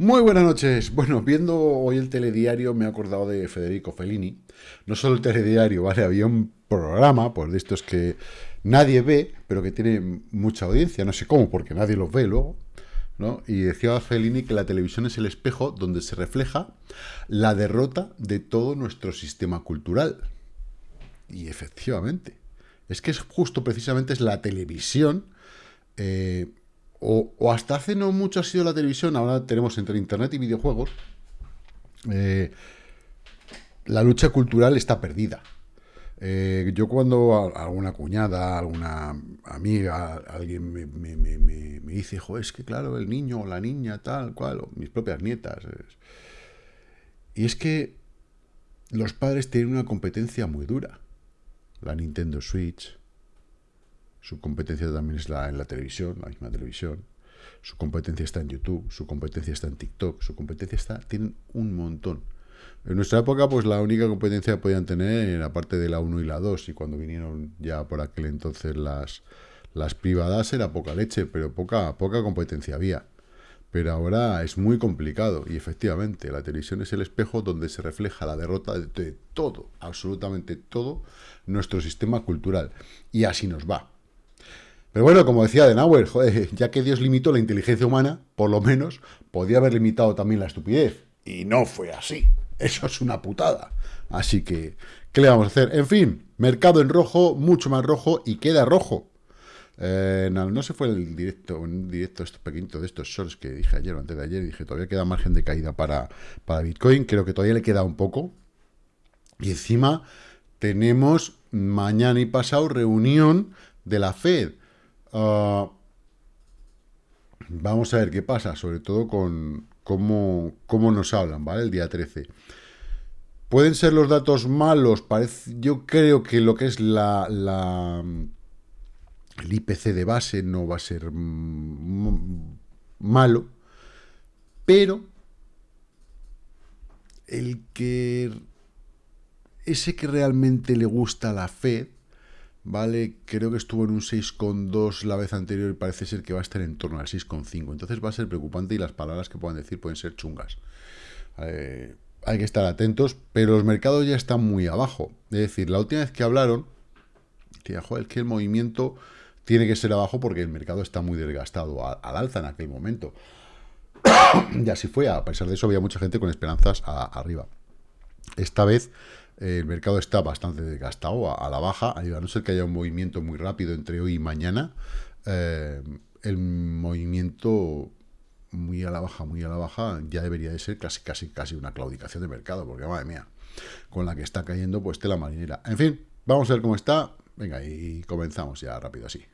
Muy buenas noches. Bueno, viendo hoy el telediario me he acordado de Federico Fellini. No solo el telediario, ¿vale? Había un programa, pues de estos que nadie ve, pero que tiene mucha audiencia. No sé cómo, porque nadie los ve luego. ¿no? Y decía Fellini que la televisión es el espejo donde se refleja la derrota de todo nuestro sistema cultural. Y efectivamente, es que es justo precisamente es la televisión eh, o, hasta hace no mucho ha sido la televisión, ahora tenemos entre Internet y videojuegos, eh, la lucha cultural está perdida. Eh, yo cuando alguna cuñada, alguna amiga, alguien me, dice, joder, es que claro, el niño o la niña, tal, cual, mis propias nietas. Y es que los padres tienen una competencia muy dura. La Nintendo Switch, su competencia también es la, en la televisión, la misma televisión. Su competencia está en YouTube, su competencia está en TikTok, su competencia está... Tienen un montón. En nuestra época, pues la única competencia que podían tener era parte de la 1 y la 2, y cuando vinieron ya por aquel entonces las, las privadas era poca leche, pero poca, poca competencia había. Pero ahora es muy complicado, y efectivamente, la televisión es el espejo donde se refleja la derrota de todo, absolutamente todo, nuestro sistema cultural. Y así nos va. Pero bueno, como decía Denauer, joder, ya que Dios limitó la inteligencia humana, por lo menos podía haber limitado también la estupidez. Y no fue así. Eso es una putada. Así que, ¿qué le vamos a hacer? En fin, mercado en rojo, mucho más rojo y queda rojo. Eh, no, se fue el directo, un directo estos pequeñitos de estos shorts que dije ayer o antes de ayer. Dije, todavía queda margen de caída para, para Bitcoin. Creo que todavía le queda un poco. Y encima tenemos mañana y pasado reunión de la Fed. Ah, vamos a ver qué pasa, sobre todo con cómo, cómo, nos hablan, ¿vale? El día 13. Pueden ser los datos malos, parece, yo creo que lo que es la, la el IPC de base no va a ser malo, pero el que ese que realmente le gusta la Fed ¿vale? Creo que estuvo en un 6,2 la vez anterior y parece ser que va a estar en torno al 6,5. Entonces va a ser preocupante y las palabras que puedan decir pueden ser chungas. Eh, hay que estar atentos, pero los mercados ya están muy abajo. Es decir, la última vez que hablaron, decía, joder, que el movimiento tiene que ser abajo porque el mercado está muy desgastado al alza en aquel momento. y así fue, a pesar de eso había mucha gente con esperanzas arriba. Esta vez el mercado está bastante desgastado a, la baja, a no ser que haya un movimiento muy rápido entre hoy y mañana, eh, el movimiento muy a la baja, muy a la baja, ya debería de ser casi, casi, casi una claudicación de mercado, porque madre mía, con la que está cayendo, pues tela marinera. En fin, vamos a ver cómo está. Venga, y comenzamos ya rápido así.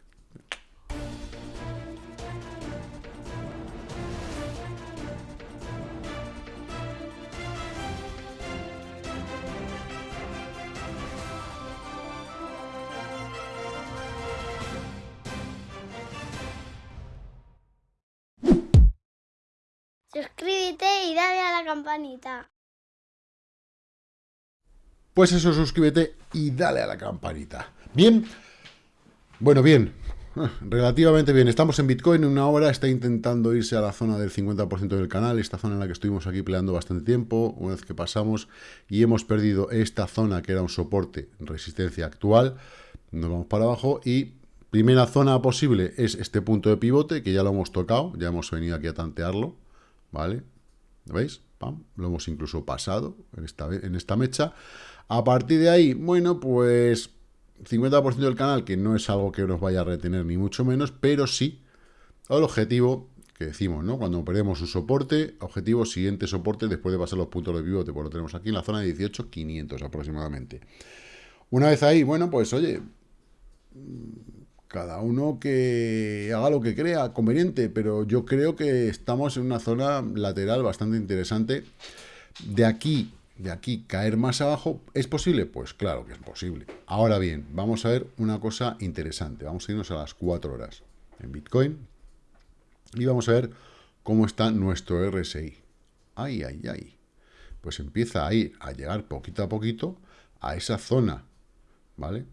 Suscríbete y dale a la campanita. Pues eso, suscríbete y dale a la campanita. Bien, bueno, bien, relativamente bien. Estamos en Bitcoin, en una hora está intentando irse a la zona del 50% del canal, esta zona en la que estuvimos aquí peleando bastante tiempo, una vez que pasamos y hemos perdido esta zona que era un soporte, resistencia actual, nos vamos para abajo y primera zona posible es este punto de pivote, que ya lo hemos tocado, ya hemos venido aquí a tantearlo, ¿vale? ¿Veis? Lo hemos incluso pasado en esta, en esta mecha. A partir de ahí, bueno, pues 50% del canal, que no es algo que nos vaya a retener ni mucho menos, pero sí el objetivo que decimos, ¿no? Cuando perdemos un soporte, objetivo siguiente soporte después de pasar los puntos de pivote, pues lo tenemos aquí en la zona de 18,500 aproximadamente. Una vez ahí, bueno, pues oye, cada uno que haga lo que crea conveniente, pero yo creo que estamos en una zona lateral bastante interesante. De aquí, de aquí caer más abajo, ¿es posible? Pues claro que es posible. Ahora bien, vamos a ver una cosa interesante. Vamos a irnos a las 4 horas en Bitcoin y vamos a ver cómo está nuestro RSI. Ay, ay, ay. Pues empieza a ir a llegar poquito a poquito a esa zona, ¿vale?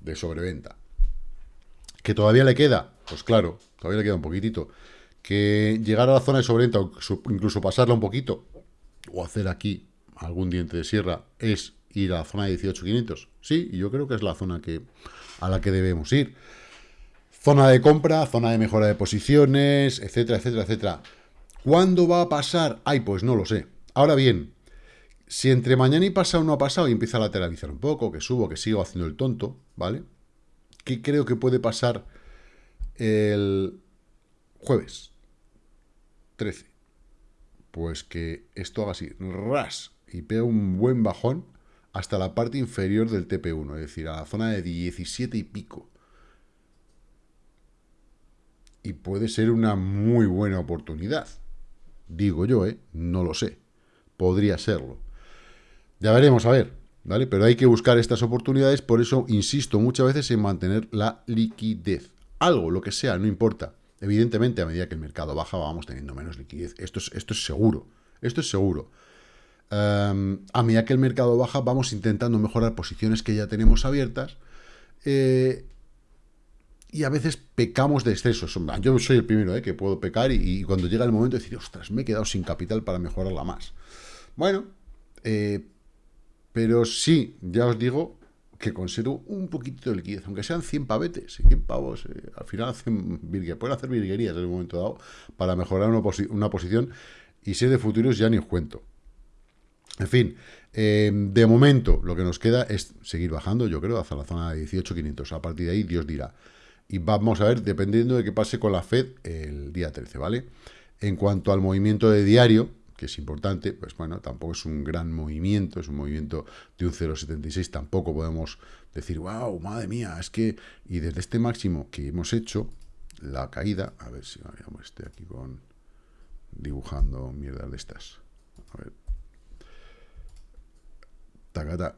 De sobreventa. ¿Que todavía le queda? Pues claro, todavía le queda un poquitito. que llegar a la zona de sobreventa, o incluso pasarla un poquito, o hacer aquí algún diente de sierra, es ir a la zona de 18.500. Sí, yo creo que es la zona que, a la que debemos ir. Zona de compra, zona de mejora de posiciones, etcétera, etcétera, etcétera. ¿Cuándo va a pasar? Ay, pues no lo sé. Ahora bien, si entre mañana y pasado no ha pasado y empieza a lateralizar un poco, que subo, que sigo haciendo el tonto, ¿vale? ¿Qué creo que puede pasar el jueves 13? Pues que esto haga así, ras, y pega un buen bajón hasta la parte inferior del TP1, es decir, a la zona de 17 y pico. Y puede ser una muy buena oportunidad. Digo yo, ¿eh? No lo sé. Podría serlo. Ya veremos, a ver, ¿vale? Pero hay que buscar estas oportunidades, por eso insisto muchas veces en mantener la liquidez. Algo, lo que sea, no importa. Evidentemente, a medida que el mercado baja, vamos teniendo menos liquidez. Esto es, esto es seguro. Esto es seguro. Em, a medida que el mercado baja, vamos intentando mejorar posiciones que ya tenemos abiertas. Eh, y a veces pecamos de exceso. Yo soy el primero ¿eh? que puedo pecar y, cuando llega el momento de decir, ostras, me he quedado sin capital para mejorarla más. Bueno, eh, pero sí, ya os digo que conservo un poquito de liquidez, aunque sean 100 pavetes, 100 pavos, eh, al final hacen pueden hacer virguerías en un momento dado para mejorar una, una posición y si de futuros ya ni os cuento. En fin, de momento lo que nos queda es seguir bajando, yo creo, hacia la zona de 18.500. A partir de ahí, Dios dirá. Y vamos a ver, dependiendo de qué pase con la Fed el día 13, ¿vale? En cuanto al movimiento de diario, que es importante, pues bueno, tampoco es un gran movimiento, es un movimiento de un 0,76, tampoco podemos decir, wow, madre mía, es que, y desde este máximo que hemos hecho, la caída, a ver si me estoy aquí con dibujando mierdas de estas, a ver, tacata,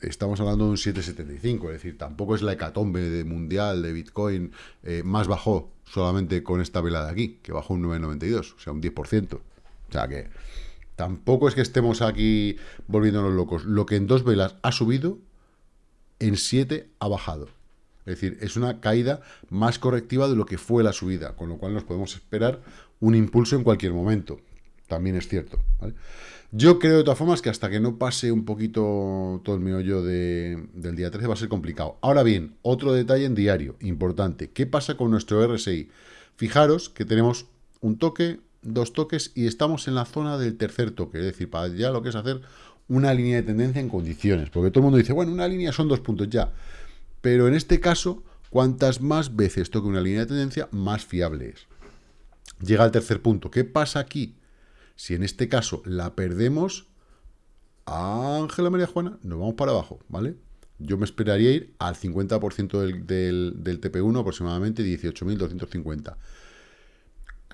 estamos hablando de un 7,75, es decir, tampoco es la hecatombe de mundial de Bitcoin, eh, más bajó solamente con esta vela de aquí, que bajó un 9,92, o sea, un 10%. O sea que tampoco es que estemos aquí volviéndonos locos. Lo que en dos velas ha subido, en 7 ha bajado. Es decir, es una caída más correctiva de lo que fue la subida, con lo cual nos podemos esperar un impulso en cualquier momento. También es cierto. Yo creo de todas formas que hasta que no pase un poquito todo el meollo de, del día 13 va a ser complicado. Ahora bien, otro detalle en diario, importante. ¿Qué pasa con nuestro RSI? Fijaros que tenemos un toque, dos toques y estamos en la zona del tercer toque. Es decir, para ya lo que es hacer una línea de tendencia en condiciones. Porque todo el mundo dice, bueno, una línea son dos puntos ya. Pero en este caso, cuantas más veces toque una línea de tendencia, más fiable es. Llega al tercer punto. ¿Qué pasa aquí? Si en este caso la perdemos, Ángela María Juana, nos vamos para abajo, ¿vale? Yo me esperaría ir al 50% del, del, TP1, aproximadamente 18.250.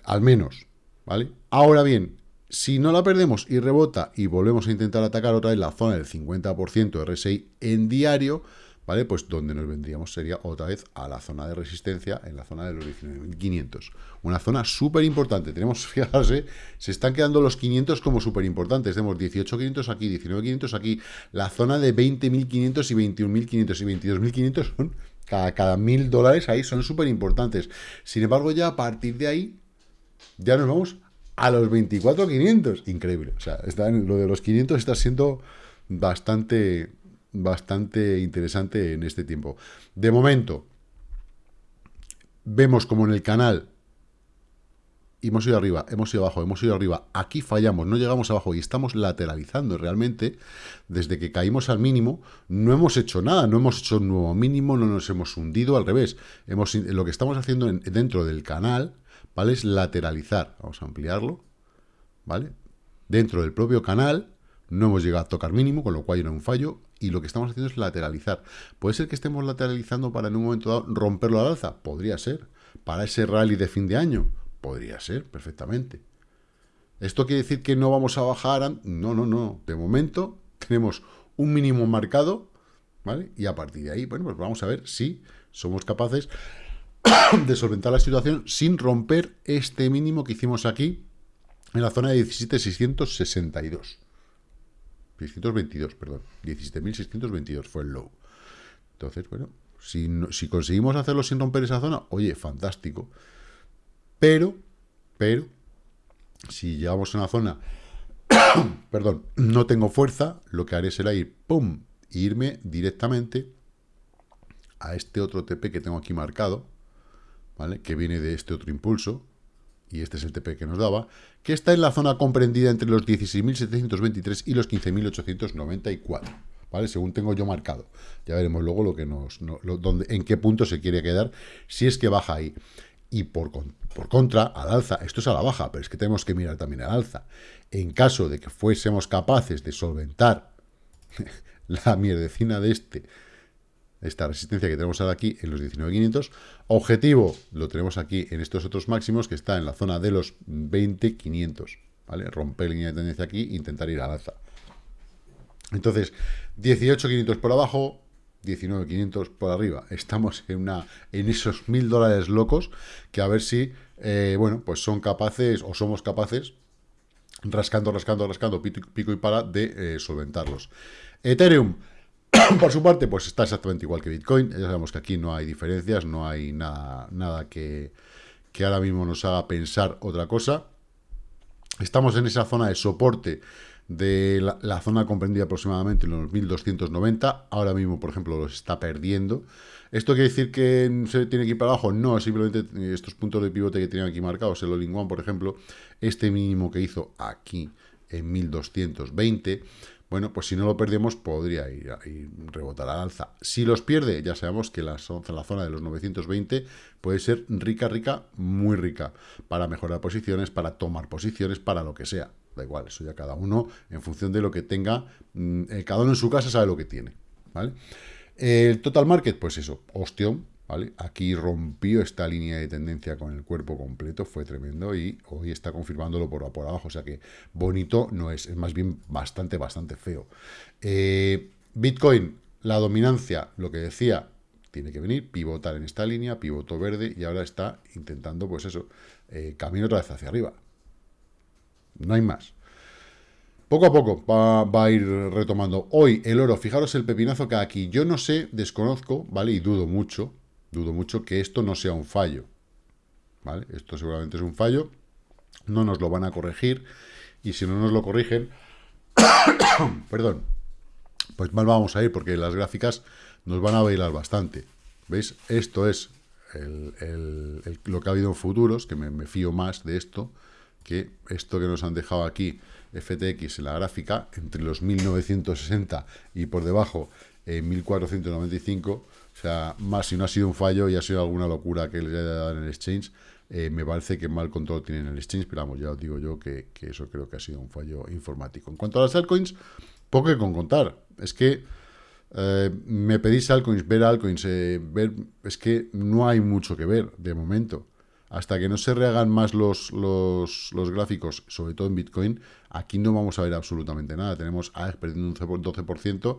Al menos, ¿vale? Ahora bien, si no la perdemos y rebota y volvemos a intentar atacar otra vez la zona del 50% RSI en diario, ¿vale? Pues donde nos vendríamos sería otra vez a la zona de resistencia, en la zona de los 19.500. Una zona súper importante. Tenemos, fijarse, se están quedando los 500 como súper importantes. Tenemos 18.500 aquí, 19.500 aquí. La zona de 20.500 y 21.500 y 22.500 son cada, cada mil dólares ahí son súper importantes. Sin embargo, ya a partir de ahí, ya nos vamos a los 24.500. Increíble. O sea, está lo de los 500 está siendo bastante bastante interesante en este tiempo. De momento, vemos como en el canal hemos ido arriba, hemos ido abajo, hemos ido arriba, aquí fallamos, no llegamos abajo y estamos lateralizando realmente, desde que caímos al mínimo, no hemos hecho nada, no hemos hecho un nuevo mínimo, no nos hemos hundido, al revés, hemos, lo que estamos haciendo dentro del canal, ¿vale? Es lateralizar, vamos a ampliarlo, ¿vale? Dentro del propio canal, no hemos llegado a tocar mínimo, con lo cual era un fallo, y lo que estamos haciendo es lateralizar. ¿Puede ser que estemos lateralizando para en un momento dado romperlo al alza? Podría ser. ¿Para ese rally de fin de año? Podría ser, perfectamente. ¿Esto quiere decir que no vamos a bajar? No, no, no. De momento tenemos un mínimo marcado, ¿vale? Y a partir de ahí, bueno, pues vamos a ver si somos capaces de solventar la situación sin romper este mínimo que hicimos aquí en la zona de 17.662. 622, perdón. 17.622 fue el low. Entonces, bueno, si, conseguimos hacerlo sin romper esa zona, oye, fantástico. Pero, pero si llegamos a una zona, perdón, no tengo fuerza, lo que haré será ir, pum, e irme directamente a este otro TP que tengo aquí marcado, ¿vale? Que viene de este otro impulso, y este es el TP que nos daba, que está en la zona comprendida entre los 16.723 y los 15.894, ¿vale? Según tengo yo marcado. Ya veremos luego lo que nos, en qué punto se quiere quedar, si es que baja ahí. Y por, por contra, al alza, esto es a la baja, pero es que tenemos que mirar también al alza. En caso de que fuésemos capaces de solventar la mierdecina de este esta resistencia que tenemos ahora aquí en los 19.500. Objetivo lo tenemos aquí en estos otros máximos que está en la zona de los 20.500. ¿vale? Romper línea de tendencia aquí e intentar ir al alza. Entonces, 18.500 por abajo, 19.500 por arriba. Estamos en, una, esos mil dólares locos que a ver si, eh, bueno, pues son capaces o somos capaces, rascando, rascando, rascando, pico y para, de eh, solventarlos. Ethereum, Por su parte, pues está exactamente igual que Bitcoin. Ya sabemos que aquí no hay diferencias, no hay nada, nada que, ahora mismo nos haga pensar otra cosa. Estamos en esa zona de soporte de la, zona comprendida aproximadamente en los 1290. Ahora mismo, por ejemplo, los está perdiendo. ¿Esto quiere decir que se tiene que ir para abajo? No, simplemente estos puntos de pivote que tienen aquí marcados, el all por ejemplo, este mínimo que hizo aquí en 1220, bueno, pues si no lo perdemos, podría ir, a rebotar al alza. Si los pierde, ya sabemos que la, la zona de los 920 puede ser rica, rica, muy rica, para mejorar posiciones, para tomar posiciones, para lo que sea. Da igual, eso ya cada uno, en función de lo que tenga, mm, eh, cada uno en su casa sabe lo que tiene, ¿vale? El total market, pues eso, ostión, Aquí rompió esta línea de tendencia con el cuerpo completo, fue tremendo y hoy está confirmándolo por, abajo, o sea que bonito no es, es más bien bastante, bastante feo. Eh, Bitcoin, la dominancia, lo que decía, tiene que venir, pivotar en esta línea, pivoto verde y ahora está intentando, pues eso, eh, camino otra vez hacia arriba. No hay más. Poco a poco va, va, a ir retomando. Hoy el oro, fijaros el pepinazo que aquí. Yo no sé, desconozco, ¿vale? Y dudo mucho, dudo mucho que esto no sea un fallo. ¿Vale? Esto seguramente es un fallo. No nos lo van a corregir. Y si no nos lo corrigen, perdón, pues mal vamos a ir porque las gráficas nos van a bailar bastante. ¿Veis? Esto es lo que ha habido en futuros, que me, fío más de esto, que esto que nos han dejado aquí, FTX en la gráfica, entre los 1960 y por debajo en 1495, o sea, más si no ha sido un fallo y ha sido alguna locura que les haya dado en el exchange, eh, me parece que mal control tienen en el exchange, pero vamos, ya os digo yo que, eso creo que ha sido un fallo informático. En cuanto a las altcoins, poco que con contar. Es que eh, me pedís altcoins, ver altcoins, eh, ver, es que no hay mucho que ver de momento. Hasta que no se rehagan más los, los, los, gráficos, sobre todo en Bitcoin, aquí no vamos a ver absolutamente nada. Tenemos AEX perdiendo un 12%,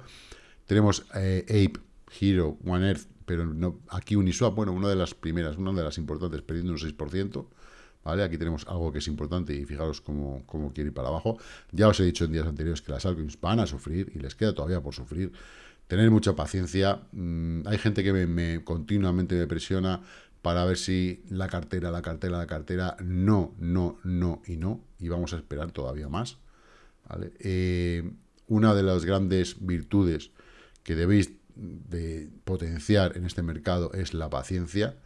tenemos Ape Hero, One Earth, pero no, aquí Uniswap, bueno, una de las primeras, una de las importantes, perdiendo un 6%, ¿vale? Aquí tenemos algo que es importante y fijaros cómo, cómo quiere ir para abajo. Ya os he dicho en días anteriores que las altcoins van a sufrir y les queda todavía por sufrir. Tener mucha paciencia. Mm, hay gente que me, continuamente me presiona para ver si la cartera, la cartera, la cartera, no, no, no y no, y vamos a esperar todavía más. Eh, una de las grandes virtudes que debéis de potenciar en este mercado es la paciencia.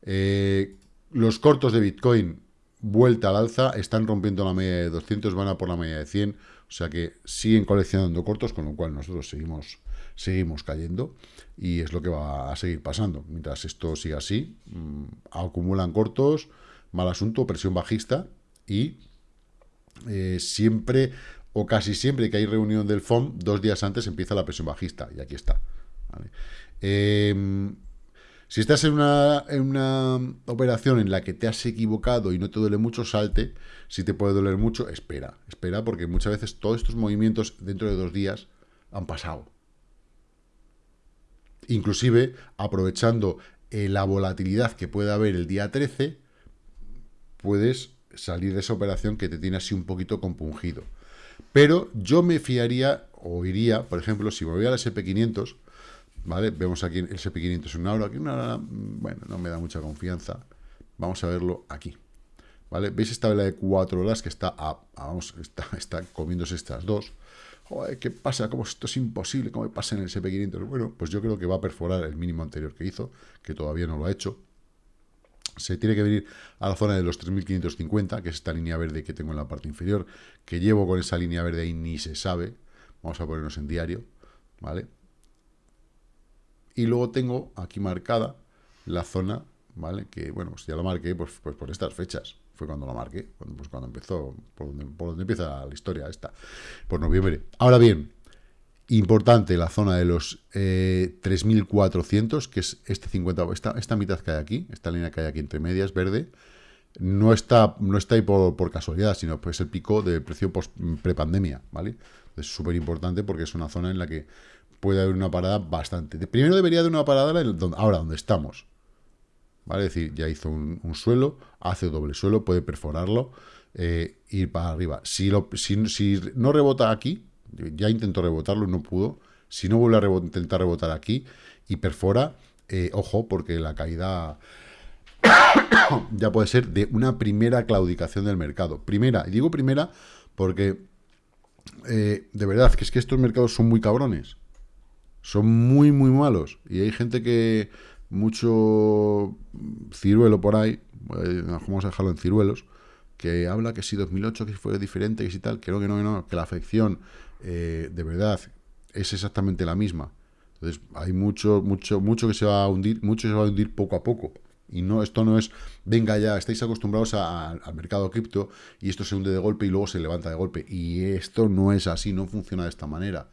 Eh, los cortos de Bitcoin, vuelta al alza, están rompiendo la media de 200, van a por la media de 100, o sea que siguen coleccionando cortos, con lo cual nosotros seguimos, seguimos cayendo y es lo que va a seguir pasando. Mientras esto siga así, mm, acumulan cortos, mal asunto, presión bajista y eh, siempre o casi siempre que hay reunión del FOM, dos días antes empieza la presión bajista y aquí está. Em, si estás en una, en una, operación en la que te has equivocado y no te duele mucho, salte. Si te puede doler mucho, espera. Espera porque muchas veces todos estos movimientos dentro de dos días han pasado. Inclusive, aprovechando eh, la volatilidad que puede haber el día 13, puedes salir de esa operación que te tiene así un poquito compungido. Pero yo me fiaría, o iría, por ejemplo, si volviera al SP500, ¿vale? Vemos aquí el SP500 en una hora, aquí una hora, mm, bueno, no me da mucha confianza. Vamos a verlo aquí. ¿vale? ¿Veis esta vela de 4 horas que está, vamos, está, está comiéndose estas dos? ¿Qué pasa? ¿Cómo esto es imposible? ¿Cómo pasa en el SP500? Bueno, pues yo creo que va a perforar el mínimo anterior que hizo, que todavía no lo ha hecho. Se tiene que venir a la zona de los 3.550, que es esta línea verde que tengo en la parte inferior, que llevo con esa línea verde ahí ni se sabe. Vamos a ponernos en diario, ¿vale? Y luego tengo aquí marcada la zona, ¿vale? Que, bueno, pues ya lo marqué pues, pues por estas fechas. Fue cuando lo marqué, cuando, pues cuando empezó, por donde, por donde empieza la historia esta, por noviembre. Ahora bien, importante la zona de los 3.400, eh, que es este 50, esta, esta mitad que hay aquí, esta línea que hay aquí entre medias, verde, no está, no está ahí por, por casualidad, sino pues el pico del precio prepandemia, ¿vale? Es súper importante porque es una zona en la que puede haber una parada bastante. Primero debería haber una parada ahora donde estamos. ¿Vale? Es decir, ya hizo un, suelo, hace doble suelo, puede perforarlo, eh, ir para arriba. Si, lo, no rebota aquí, ya intentó rebotarlo no pudo. Si no vuelve a intentar rebotar aquí y perfora, eh, ojo, porque la caída ya puede ser de una primera claudicación del mercado. Primera, y digo primera porque eh, de verdad que es que estos mercados son muy cabrones. Son muy, muy malos. Y hay gente que, mucho ciruelo por ahí, eh, vamos a dejarlo en ciruelos, que habla que si 2008 que fue diferente, que si tal, que no, que no, que no, que la afección eh, de verdad es exactamente la misma. Entonces hay mucho, mucho, mucho que se va a hundir, mucho se va a hundir poco a poco. Y no, esto no es, venga ya, estáis acostumbrados al mercado cripto y esto se hunde de golpe y luego se levanta de golpe. Y esto no es así, no funciona de esta manera.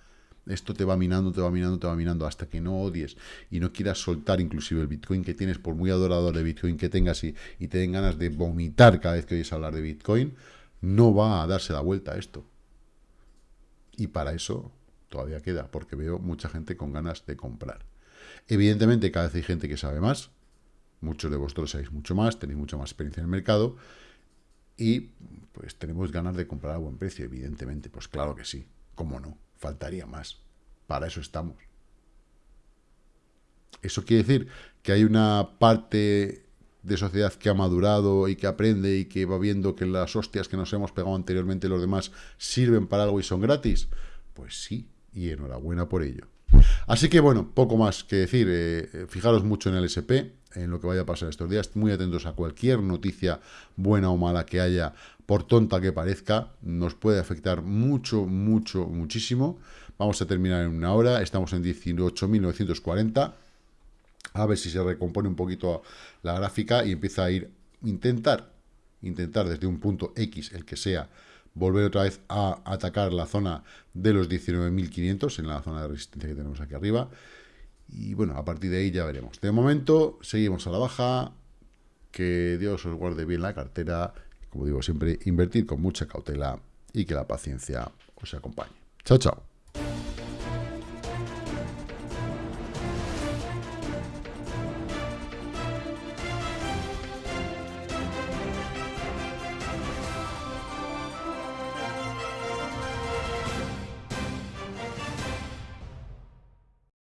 Esto te va minando, te va minando, te va minando hasta que no odies y no quieras soltar inclusive el Bitcoin que tienes, por muy adorador de Bitcoin que tengas y, y te den ganas de vomitar cada vez que oyes hablar de Bitcoin, no va a darse la vuelta a esto. Y para eso todavía queda, porque veo mucha gente con ganas de comprar. Evidentemente, cada vez hay gente que sabe más. Muchos de vosotros sabéis mucho más, tenéis mucha más experiencia en el mercado. Y pues tenemos ganas de comprar a buen precio, evidentemente. Pues claro que sí, cómo no. Faltaría más. Para eso estamos. Eso quiere decir que hay una parte de sociedad que ha madurado y que aprende y que va viendo que las hostias que nos hemos pegado anteriormente los demás sirven para algo y son gratis. Pues sí, y enhorabuena por ello. Así que bueno, poco más que decir. Eh, eh, fijaros mucho en el SP, en lo que vaya a pasar estos días. Muy atentos a cualquier noticia buena o mala que haya por tonta que parezca, nos puede afectar mucho, mucho, muchísimo. Vamos a terminar en una hora, estamos en 18.940. A ver si se recompone un poquito la gráfica y empieza a ir, intentar, intentar desde un punto X, el que sea, volver otra vez a atacar la zona de los 19.500, en la zona de resistencia que tenemos aquí arriba. Y bueno, a partir de ahí ya veremos. De momento, seguimos a la baja. Que Dios os guarde bien la cartera como digo siempre, invertir con mucha cautela y que la paciencia os acompañe. Chao, chao.